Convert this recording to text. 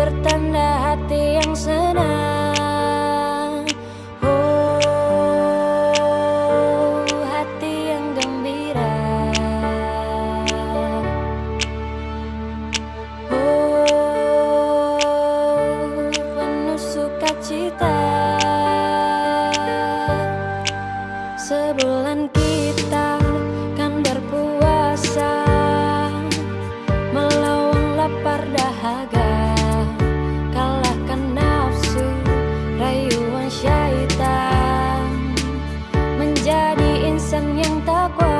Pertanda hati yang senang. Oh hati yang gembira. Oh penuh sukacita. Sebulan nhưng ta qua.